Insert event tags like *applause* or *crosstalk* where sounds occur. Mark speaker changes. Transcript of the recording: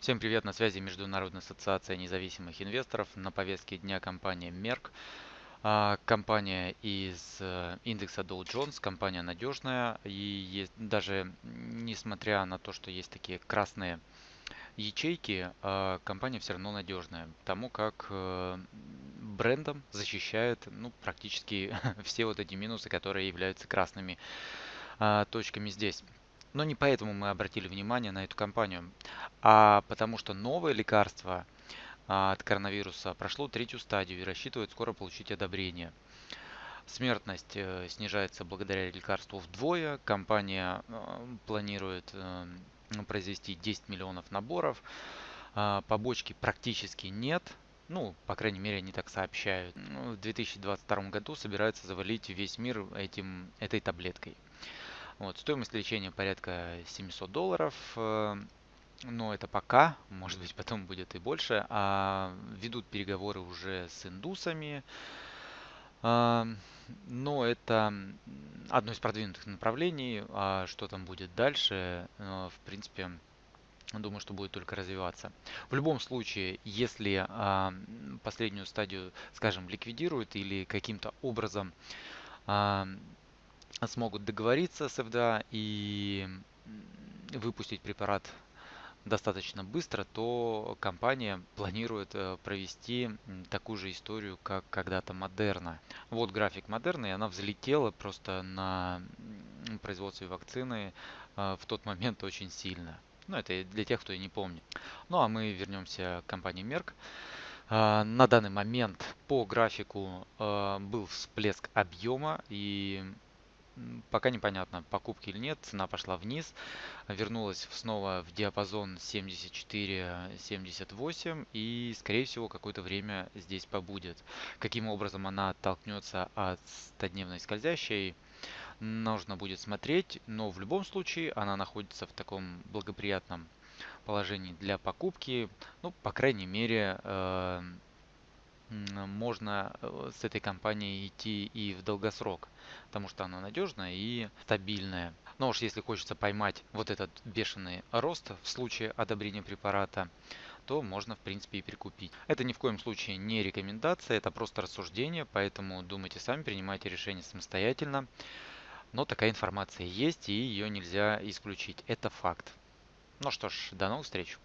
Speaker 1: Всем привет, на связи Международная ассоциация независимых инвесторов. На повестке дня компания Merck. А, компания из э, индекса Dow Jones, компания надежная. И есть, даже несмотря на то, что есть такие красные ячейки, а, компания все равно надежная. Потому как э, брендом защищает ну, практически *laughs* все вот эти минусы, которые являются красными а, точками здесь. Но не поэтому мы обратили внимание на эту компанию, а потому что новое лекарство а, от коронавируса прошло третью стадию и рассчитывает скоро получить одобрение. Смертность э, снижается благодаря лекарству вдвое. Компания э, планирует э, произвести 10 миллионов наборов. А, побочки практически нет. Ну, по крайней мере, они так сообщают. Ну, в 2022 году собираются завалить весь мир этим, этой таблеткой. Вот, стоимость лечения порядка 700 долларов. Э, но это пока, может быть потом будет и больше. А ведут переговоры уже с индусами. А, но это одно из продвинутых направлений. А что там будет дальше, э, в принципе, Думаю, что будет только развиваться. В любом случае, если а, последнюю стадию, скажем, ликвидируют или каким-то образом а, смогут договориться с ФДА и выпустить препарат достаточно быстро, то компания планирует э, провести такую же историю, как когда-то Модерна. Вот график Модерны, и она взлетела просто на производстве вакцины э, в тот момент очень сильно. Ну, это для тех, кто и не помнит. Ну, а мы вернемся к компании Merck. Э, на данный момент по графику был всплеск объема и Пока непонятно, покупки или нет. Цена пошла вниз. Вернулась снова в диапазон 74-78. И, скорее всего, какое-то время здесь побудет. Каким образом она оттолкнется от 100-дневной скользящей, нужно будет смотреть. Но в любом случае она находится в таком благоприятном положении для покупки. Ну, по крайней мере, э, можно э, с этой компанией идти и в долгосрок, потому что она надежная и стабильная. Но уж если хочется поймать вот этот бешеный рост в случае одобрения препарата, то можно в принципе и прикупить. Это ни в коем случае не рекомендация, это просто рассуждение, поэтому думайте сами, принимайте решение самостоятельно. Но такая информация есть и ее нельзя исключить. Это факт. Ну что ж, до новых встреч.